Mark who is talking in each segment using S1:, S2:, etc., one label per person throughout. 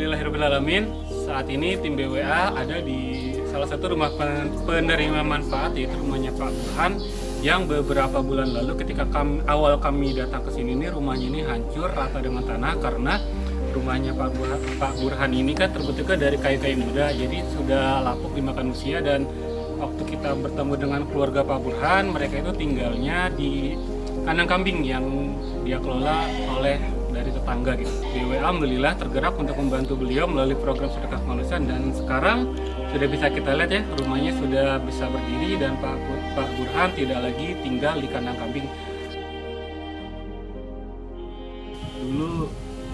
S1: Alhamdulillahirrahmanirrahim Saat ini tim BWA ada di salah satu rumah penerima manfaat yaitu rumahnya Pak Burhan yang beberapa bulan lalu ketika kami, awal kami datang ke sini ini rumahnya ini hancur rata dengan tanah karena rumahnya Pak Burhan, Pak Burhan ini kan terbentuknya dari kayu-kayu muda. Jadi sudah lapuk dimakan usia dan waktu kita bertemu dengan keluarga Pak Burhan mereka itu tinggalnya di kandang kambing yang dia kelola oleh dari tetangga gitu. BWA alhamdulillah tergerak untuk membantu beliau melalui program sedekah kemanusiaan dan sekarang sudah bisa kita lihat ya rumahnya sudah bisa berdiri dan Pak Pak Burhan tidak lagi tinggal di kandang kambing. Dulu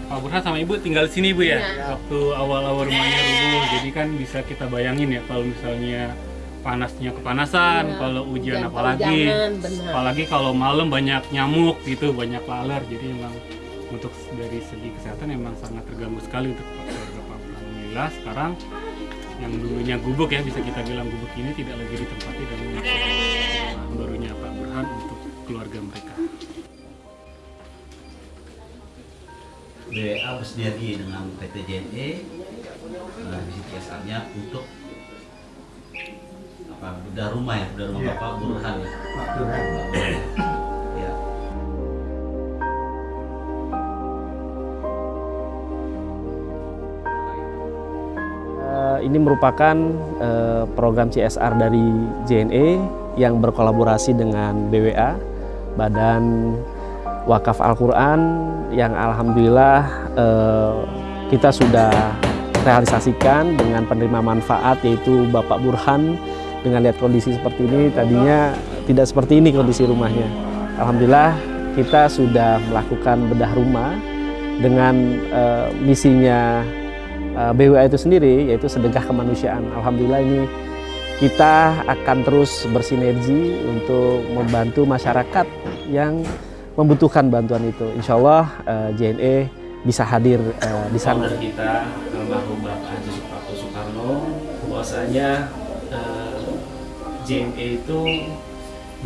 S1: Pak Burhan sama Ibu tinggal di sini Bu ya, ya. waktu awal-awal rumahnya rubuh. Jadi kan bisa kita bayangin ya kalau misalnya panasnya kepanasan, ya, kalau hujan apalagi, apalagi kalau malam banyak nyamuk gitu, banyak laler, jadi memang untuk dari segi kesehatan memang sangat terganggu sekali untuk keluarga Pak Alhamdulillah sekarang yang dulunya gubuk ya bisa kita bilang gubuk ini tidak lagi ditempati dan barunya Pak Burhan untuk keluarga mereka.
S2: BWA bersinergi dengan PT JNE nah, di CSR-nya untuk apa bedah rumah ya bedah rumah ya. Bapak Burhan ya. Pak Burhan.
S3: Ini merupakan uh, program CSR dari JNE yang berkolaborasi dengan BWA, Badan Wakaf Al-Quran yang Alhamdulillah uh, kita sudah realisasikan dengan penerima manfaat yaitu Bapak Burhan dengan lihat kondisi seperti ini tadinya tidak seperti ini kondisi rumahnya. Alhamdulillah kita sudah melakukan bedah rumah dengan uh, misinya Eh, BWA itu sendiri yaitu sedekah kemanusiaan. Alhamdulillah ini kita akan terus bersinergi untuk membantu masyarakat yang membutuhkan bantuan itu. Insya Allah eh, JNE bisa hadir uh, di sana.
S4: Kita almarhum Bapak Haji Suprapto Soekarno bahwasanya JNE itu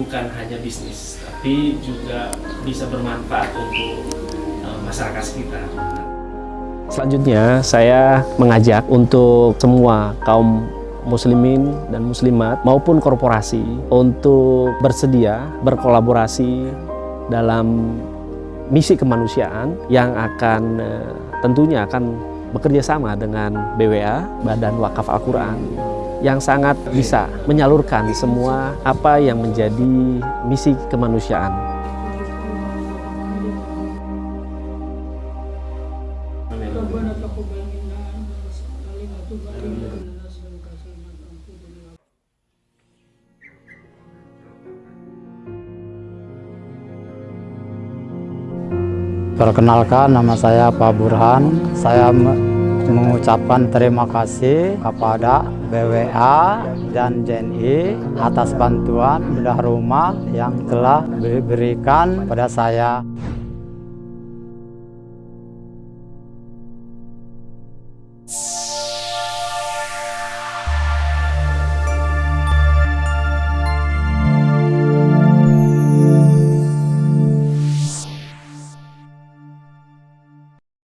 S4: bukan hanya bisnis tapi juga bisa bermanfaat untuk masyarakat sekitar.
S3: Selanjutnya saya mengajak untuk semua kaum muslimin dan muslimat maupun korporasi untuk bersedia berkolaborasi dalam misi kemanusiaan yang akan eh, tentunya akan bekerja sama dengan BWA, Badan Wakaf Al-Quran yang sangat bisa menyalurkan semua apa yang menjadi misi kemanusiaan
S5: Perkenalkan nama saya Pak Burhan. Saya mengucapkan terima kasih kepada BWA dan JNI atas bantuan bedah rumah yang telah diberikan pada saya.